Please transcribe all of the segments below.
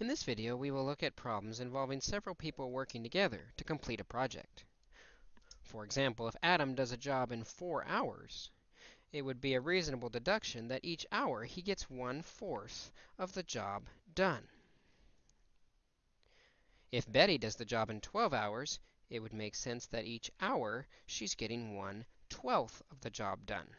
In this video, we will look at problems involving several people working together to complete a project. For example, if Adam does a job in 4 hours, it would be a reasonable deduction that each hour he gets 1 fourth of the job done. If Betty does the job in 12 hours, it would make sense that each hour she's getting 1 twelfth of the job done.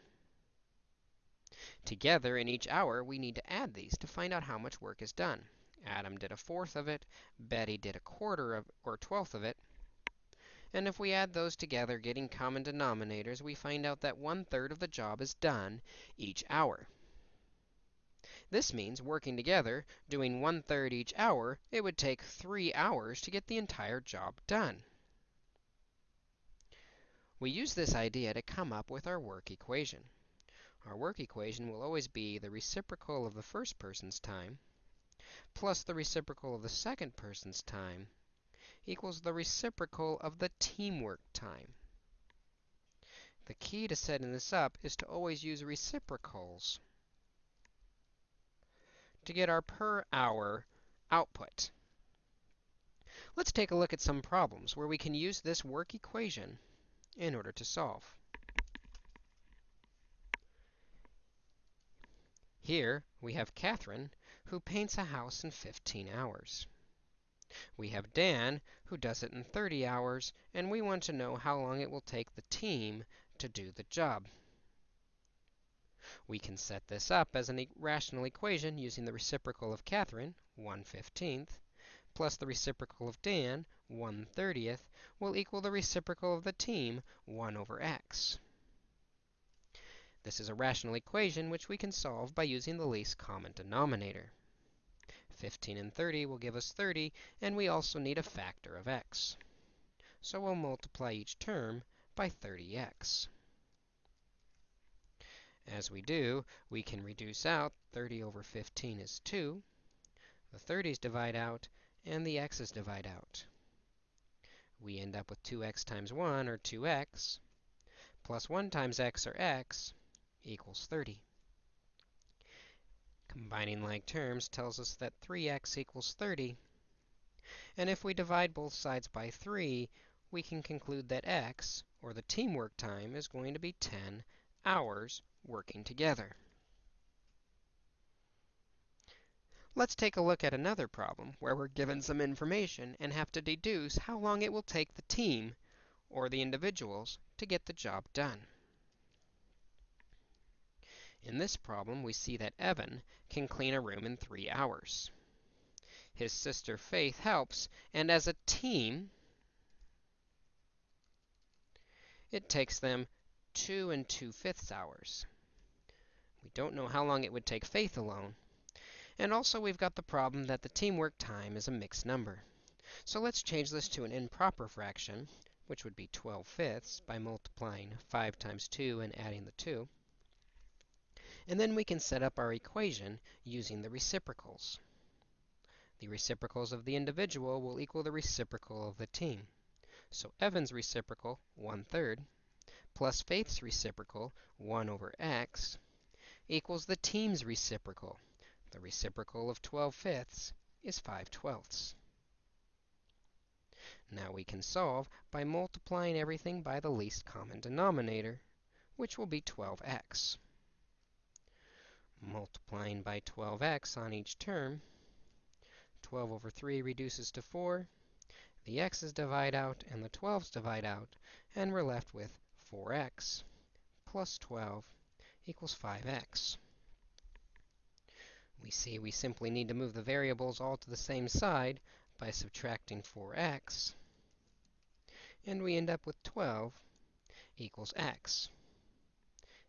Together, in each hour, we need to add these to find out how much work is done. Adam did a fourth of it, Betty did a quarter of, or twelfth of it. And if we add those together, getting common denominators, we find out that one-third of the job is done each hour. This means, working together, doing one-third each hour, it would take 3 hours to get the entire job done. We use this idea to come up with our work equation. Our work equation will always be the reciprocal of the first person's time plus the reciprocal of the second person's time equals the reciprocal of the teamwork time. The key to setting this up is to always use reciprocals to get our per hour output. Let's take a look at some problems where we can use this work equation in order to solve. Here we have Catherine who paints a house in 15 hours. We have Dan, who does it in 30 hours, and we want to know how long it will take the team to do the job. We can set this up as a rational equation using the reciprocal of Catherine, 1 15th, plus the reciprocal of Dan, 1 30th, will equal the reciprocal of the team, 1 over x. This is a rational equation which we can solve by using the least common denominator. 15 and 30 will give us 30, and we also need a factor of x. So we'll multiply each term by 30x. As we do, we can reduce out 30 over 15 is 2. The 30s divide out, and the x's divide out. We end up with 2x times 1, or 2x, plus 1 times x, or x, equals 30. Combining like terms tells us that 3x equals 30. And if we divide both sides by 3, we can conclude that x, or the teamwork time, is going to be 10 hours working together. Let's take a look at another problem where we're given some information and have to deduce how long it will take the team, or the individuals, to get the job done. In this problem, we see that Evan can clean a room in 3 hours. His sister Faith helps, and as a team, it takes them 2 and 2 fifths hours. We don't know how long it would take Faith alone. And also, we've got the problem that the teamwork time is a mixed number. So let's change this to an improper fraction, which would be 12 fifths, by multiplying 5 times 2 and adding the 2. And then we can set up our equation using the reciprocals. The reciprocals of the individual will equal the reciprocal of the team. So Evan's reciprocal, 1 third, plus Faith's reciprocal, 1 over x, equals the team's reciprocal. The reciprocal of 12 fifths is 5 twelfths. Now we can solve by multiplying everything by the least common denominator, which will be 12x multiplying by 12x on each term. 12 over 3 reduces to 4. The x's divide out and the 12's divide out, and we're left with 4x plus 12 equals 5x. We see we simply need to move the variables all to the same side by subtracting 4x, and we end up with 12 equals x.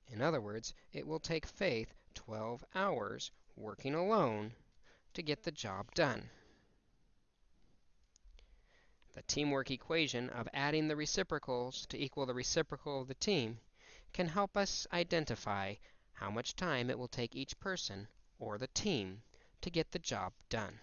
In other words, it will take Faith 12 hours working alone to get the job done. The teamwork equation of adding the reciprocals to equal the reciprocal of the team can help us identify how much time it will take each person or the team to get the job done.